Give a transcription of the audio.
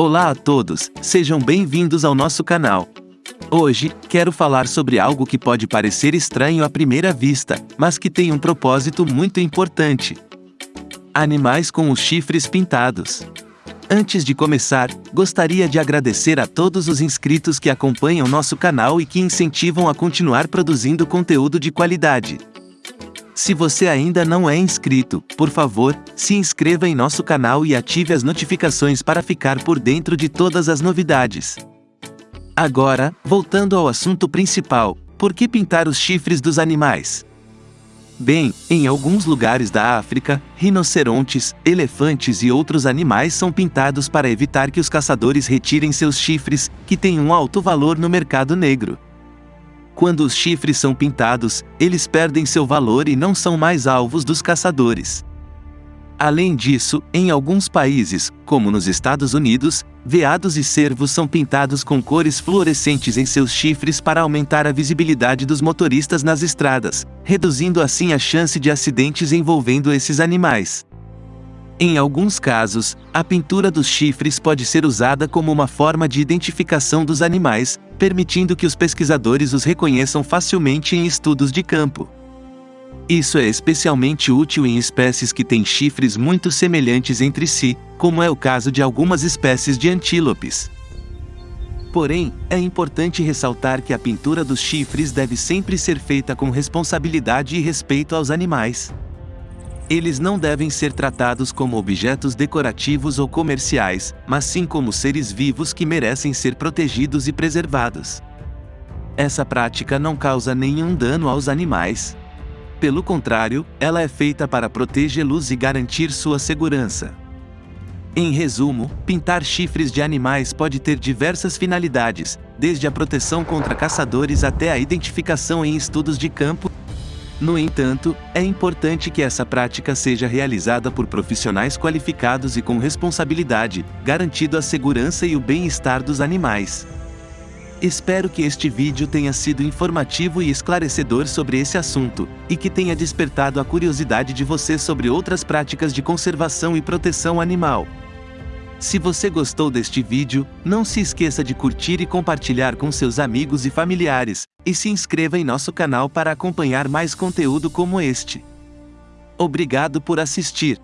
Olá a todos, sejam bem-vindos ao nosso canal. Hoje, quero falar sobre algo que pode parecer estranho à primeira vista, mas que tem um propósito muito importante. Animais com os chifres pintados. Antes de começar, gostaria de agradecer a todos os inscritos que acompanham nosso canal e que incentivam a continuar produzindo conteúdo de qualidade. Se você ainda não é inscrito, por favor, se inscreva em nosso canal e ative as notificações para ficar por dentro de todas as novidades. Agora, voltando ao assunto principal, por que pintar os chifres dos animais? Bem, em alguns lugares da África, rinocerontes, elefantes e outros animais são pintados para evitar que os caçadores retirem seus chifres, que têm um alto valor no mercado negro. Quando os chifres são pintados, eles perdem seu valor e não são mais alvos dos caçadores. Além disso, em alguns países, como nos Estados Unidos, veados e cervos são pintados com cores fluorescentes em seus chifres para aumentar a visibilidade dos motoristas nas estradas, reduzindo assim a chance de acidentes envolvendo esses animais. Em alguns casos, a pintura dos chifres pode ser usada como uma forma de identificação dos animais, permitindo que os pesquisadores os reconheçam facilmente em estudos de campo. Isso é especialmente útil em espécies que têm chifres muito semelhantes entre si, como é o caso de algumas espécies de antílopes. Porém, é importante ressaltar que a pintura dos chifres deve sempre ser feita com responsabilidade e respeito aos animais. Eles não devem ser tratados como objetos decorativos ou comerciais, mas sim como seres vivos que merecem ser protegidos e preservados. Essa prática não causa nenhum dano aos animais. Pelo contrário, ela é feita para protegê-los e garantir sua segurança. Em resumo, pintar chifres de animais pode ter diversas finalidades, desde a proteção contra caçadores até a identificação em estudos de campo no entanto, é importante que essa prática seja realizada por profissionais qualificados e com responsabilidade, garantindo a segurança e o bem-estar dos animais. Espero que este vídeo tenha sido informativo e esclarecedor sobre esse assunto, e que tenha despertado a curiosidade de você sobre outras práticas de conservação e proteção animal. Se você gostou deste vídeo, não se esqueça de curtir e compartilhar com seus amigos e familiares, e se inscreva em nosso canal para acompanhar mais conteúdo como este. Obrigado por assistir.